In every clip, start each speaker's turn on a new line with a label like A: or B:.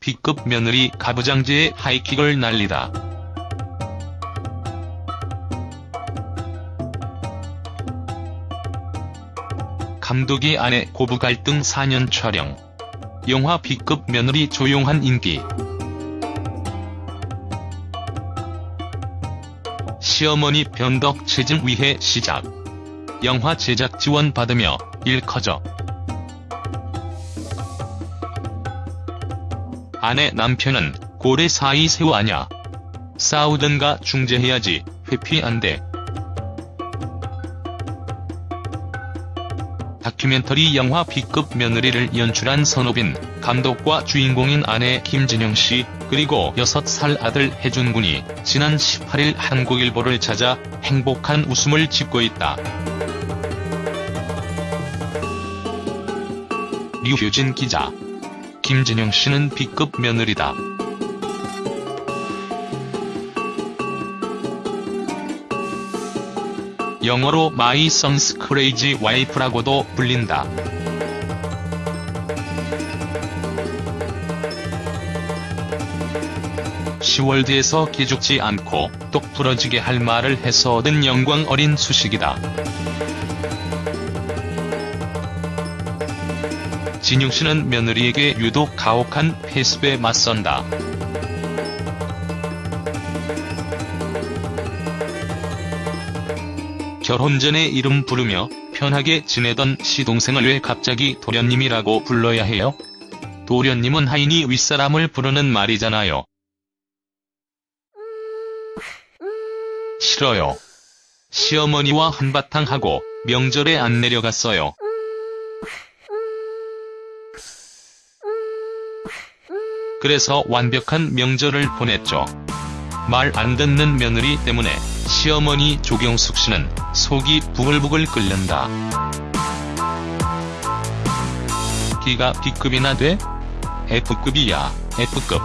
A: B급 며느리 가부장제에 하이킥을 날리다. 감독이 아내 고부 갈등 4년 촬영. 영화 B급 며느리 조용한 인기. 시어머니 변덕 체증 위해 시작. 영화 제작 지원 받으며 일 커져. 아내 남편은 고래 사이 새우 아냐. 싸우든가 중재해야지 회피 안 돼. 다큐멘터리 영화 B급 며느리를 연출한 선호빈, 감독과 주인공인 아내 김진영 씨, 그리고 6살 아들 혜준 군이 지난 18일 한국일보를 찾아 행복한 웃음을 짓고 있다. 류효진 기자. 김진영 씨는 B급 며느리다. 영어로 My Son's Crazy Wife라고도 불린다. 시월드에서 기죽지 않고 똑 부러지게 할 말을 해서 얻은 영광 어린 수식이다. 진영 씨는 며느리에게 유독 가혹한 패습에 맞선다. 결혼 전에 이름 부르며 편하게 지내던 시동생을 왜 갑자기 도련님이라고 불러야 해요? 도련님은 하인이 윗사람을 부르는 말이잖아요. 싫어요. 시어머니와 한바탕 하고 명절에 안 내려갔어요. 그래서 완벽한 명절을 보냈죠. 말 안 듣는 며느리 때문에 시어머니 조경숙 씨는 속이 부글부글 끓는다. 기가 B급이나 돼? F급이야, F급.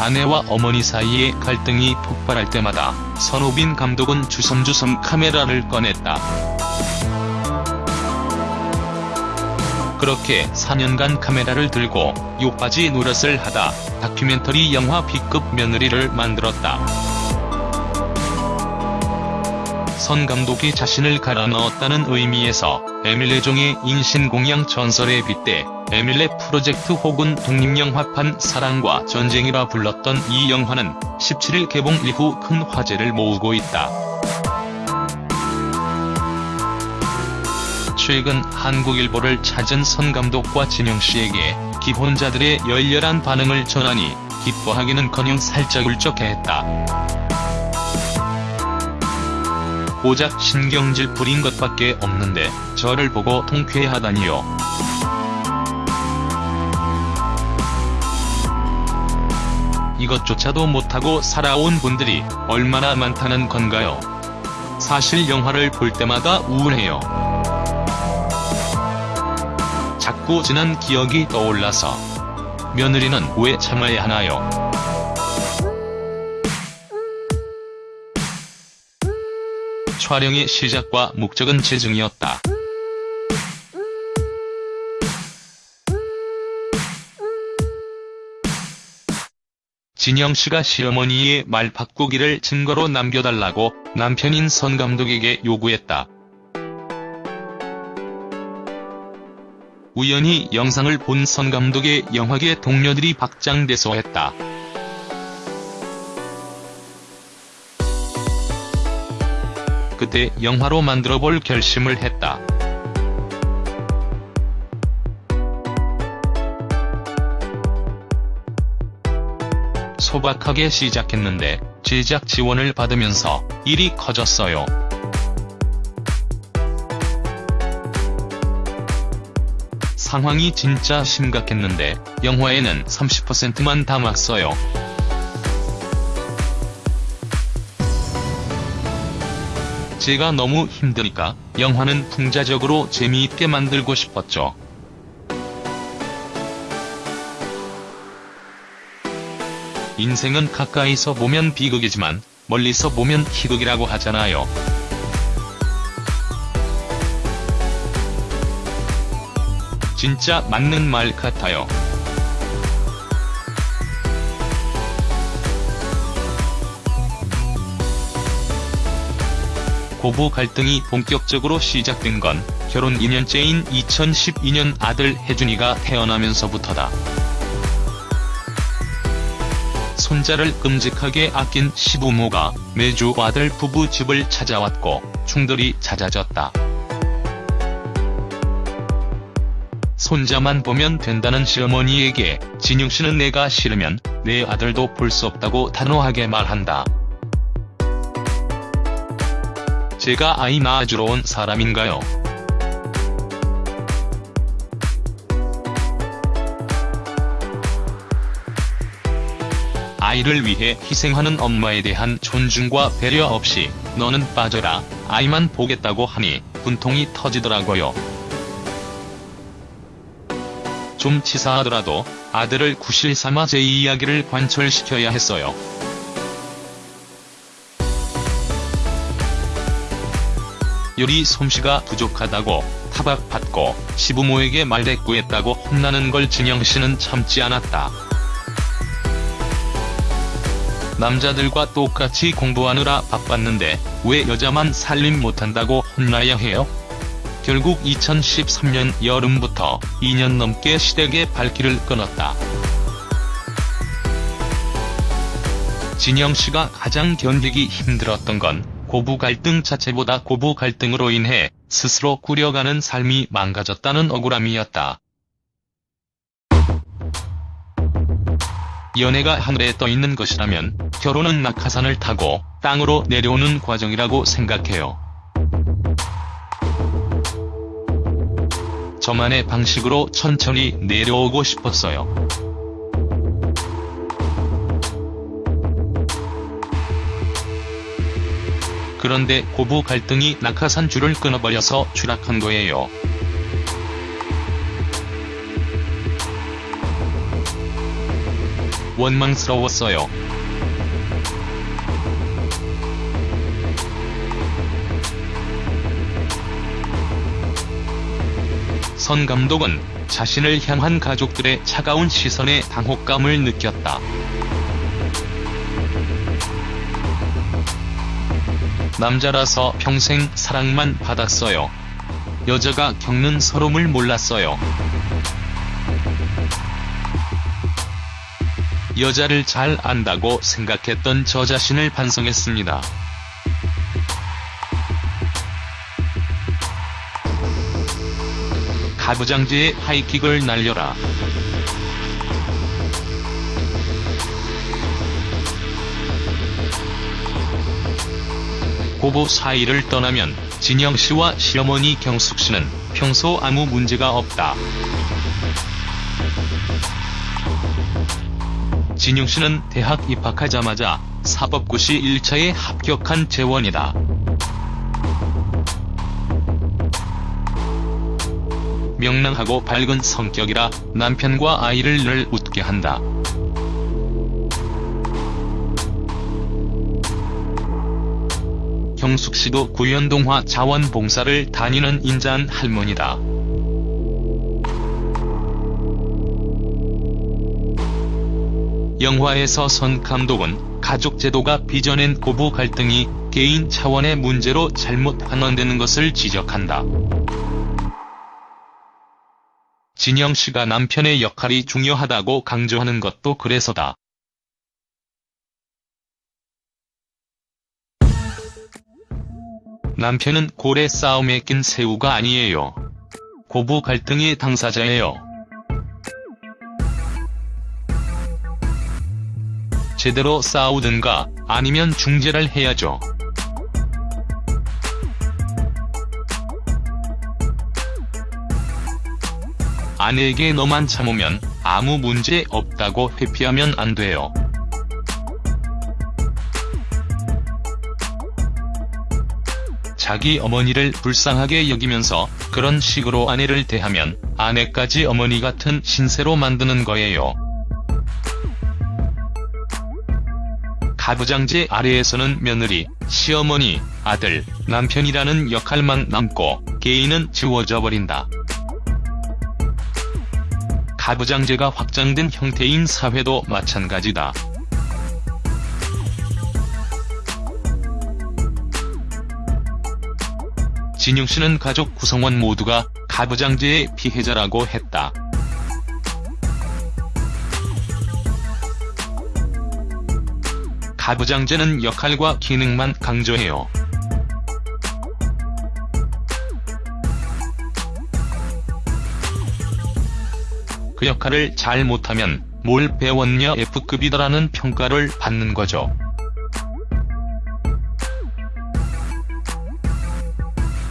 A: 아내와 어머니 사이에 갈등이 폭발할 때마다 선호빈 감독은 주섬주섬 카메라를 꺼냈다. 그렇게 4년간 카메라를 들고 욕바지 노릇을 하다 다큐멘터리 영화 B급 며느리를 만들었다. 선 감독이 자신을 갈아 넣었다는 의미에서 에밀레종의 인신공양 전설에 빗대 에밀레 프로젝트 혹은 독립영화판 사랑과 전쟁이라 불렀던 이 영화는 17일 개봉 이후 큰 화제를 모으고 있다. 최근 한국일보를 찾은 선 감독과 진영씨에게 기혼자들의 열렬한 반응을 전하니 기뻐하기는커녕 살짝 울적해했다. 고작 신경질 부린 것밖에 없는데 저를 보고 통쾌하다니요. 이것조차도 못하고 살아온 분들이 얼마나 많다는 건가요? 사실 영화를 볼 때마다 우울해요. 자꾸 지난 기억이 떠올라서 며느리는 왜 참아야 하나요? 촬영의 시작과 목적은 재중이었다. 진영씨가 시어머니의 말 바꾸기를 증거로 남겨달라고 남편인 선 감독에게 요구했다. 우연히 영상을 본 선 감독의 영화계 동료들이 박장대소했다. 그때 영화로 만들어볼 결심을 했다. 소박하게 시작했는데 제작 지원을 받으면서 일이 커졌어요. 상황이 진짜 심각했는데 영화에는 30%만 담았어요. 제가 너무 힘드니까 영화는 풍자적으로 재미있게 만들고 싶었죠. 인생은 가까이서 보면 비극이지만 멀리서 보면 희극이라고 하잖아요. 진짜 맞는 말 같아요. 고부 갈등이 본격적으로 시작된 건 결혼 2년째인 2012년 아들 혜준이가 태어나면서부터다. 손자를 끔찍하게 아낀 시부모가 매주 아들 부부 집을 찾아왔고 충돌이 잦아졌다. 손자만 보면 된다는 시어머니에게 진영씨는 내가 싫으면 내 아들도 볼 수 없다고 단호하게 말한다. 제가 아이 낳아주러 온 사람인가요? 아이를 위해 희생하는 엄마에 대한 존중과 배려 없이 너는 빠져라, 아이만 보겠다고 하니 분통이 터지더라고요. 좀 치사하더라도 아들을 구실 삼아 제 이야기를 관철시켜야 했어요. 요리 솜씨가 부족하다고 타박받고 시부모에게 말대꾸했다고 혼나는 걸 진영씨는 참지 않았다. 남자들과 똑같이 공부하느라 바빴는데 왜 여자만 살림 못한다고 혼나야 해요? 결국 2013년 여름부터 2년 넘게 시댁의 발길을 끊었다. 진영씨가 가장 견디기 힘들었던 건 고부 갈등 자체보다 고부 갈등으로 인해 스스로 꾸려가는 삶이 망가졌다는 억울함이었다. 연애가 하늘에 떠 있는 것이라면 결혼은 낙하산을 타고 땅으로 내려오는 과정이라고 생각해요. 저만의 방식으로 천천히 내려오고 싶었어요. 그런데 고부 갈등이 낙하산 줄을 끊어버려서 추락한 거예요. 원망스러웠어요. 선 감독은 자신을 향한 가족들의 차가운 시선에 당혹감을 느꼈다. 남자라서 평생 사랑만 받았어요. 여자가 겪는 서름을 몰랐어요. 여자를 잘 안다고 생각했던 저 자신을 반성했습니다. 가부장제의 하이킥을 날려라. 고부 사이를 떠나면 진영씨와 시어머니 경숙씨는 평소 아무 문제가 없다. 진영씨는 대학 입학하자마자 사법고시 1차에 합격한 재원이다. 명랑하고 밝은 성격이라 남편과 아이를 늘 웃게 한다. 경숙 씨도 구연동화 자원봉사를 다니는 인자한 할머니다. 영화에서 선 감독은 가족 제도가 빚어낸 고부 갈등이 개인 차원의 문제로 잘못 환원되는 것을 지적한다. 진영 씨가 남편의 역할이 중요하다고 강조하는 것도 그래서다. 남편은 고래 싸움에 낀 새우가 아니에요. 고부 갈등의 당사자예요. 제대로 싸우든가 아니면 중재를 해야죠. 아내에게 너만 참으면 아무 문제 없다고 회피하면 안 돼요. 자기 어머니를 불쌍하게 여기면서 그런 식으로 아내를 대하면 아내까지 어머니 같은 신세로 만드는 거예요. 가부장제 아래에서는 며느리, 시어머니, 아들, 남편이라는 역할만 남고 개인은 지워져 버린다. 가부장제가 확장된 형태인 사회도 마찬가지다. 진영 씨는 가족 구성원 모두가 가부장제의 피해자라고 했다. 가부장제는 역할과 기능만 강조해요. 그 역할을 잘 못하면 뭘 배웠냐 F급이다라는 평가를 받는 거죠.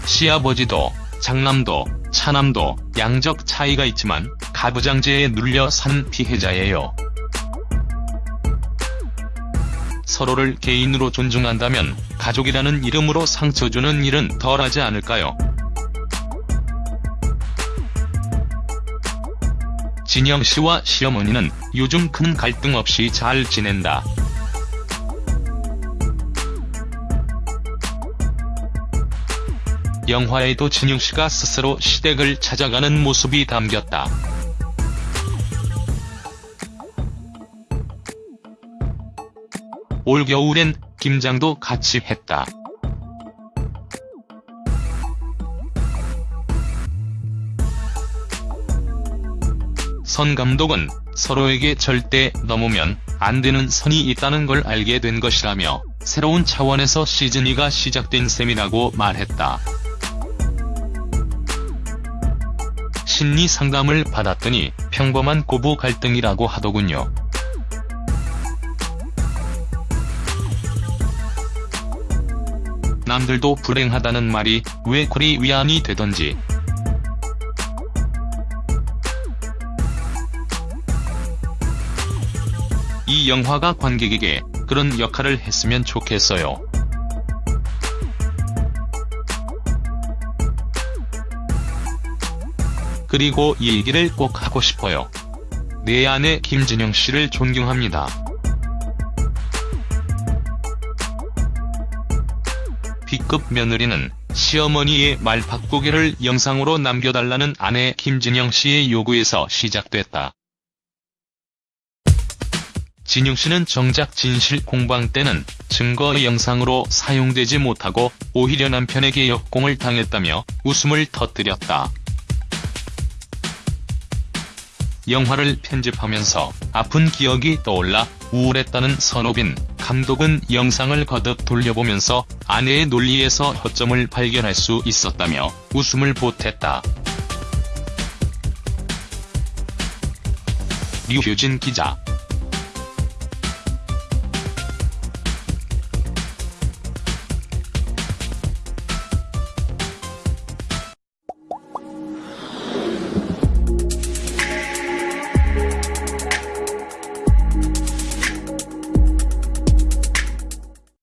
A: 시아버지도, 장남도, 차남도 양적 차이가 있지만 가부장제에 눌려 산 피해자예요. 서로를 개인으로 존중한다면 가족이라는 이름으로 상처 주는 일은 덜하지 않을까요? 진영 씨와 시어머니는 요즘 큰 갈등 없이 잘 지낸다. 영화에도 진영 씨가 스스로 시댁을 찾아가는 모습이 담겼다. 올겨울엔 김장도 같이 했다. 선 감독은 서로에게 절대 넘으면 안 되는 선이 있다는 걸 알게 된 것이라며 새로운 차원에서 시즌2가 시작된 셈이라고 말했다. 심리 상담을 받았더니 평범한 고부 갈등이라고 하더군요. 남들도 불행하다는 말이 왜 그리 위안이 되던지. 이 영화가 관객에게 그런 역할을 했으면 좋겠어요. 그리고 이 얘기를 꼭 하고 싶어요. 내 아내 김진영 씨를 존경합니다. B급 며느리는 시어머니의 말 바꾸기를 영상으로 남겨달라는 아내 김진영 씨의 요구에서 시작됐다. 진영 씨는 정작 진실 공방 때는 증거 영상으로 사용되지 못하고 오히려 남편에게 역공을 당했다며 웃음을 터뜨렸다. 영화를 편집하면서 아픈 기억이 떠올라 우울했다는 선호빈 감독은 영상을 거듭 돌려보면서 아내의 논리에서 허점을 발견할 수 있었다며 웃음을 보탰다. 류효진 기자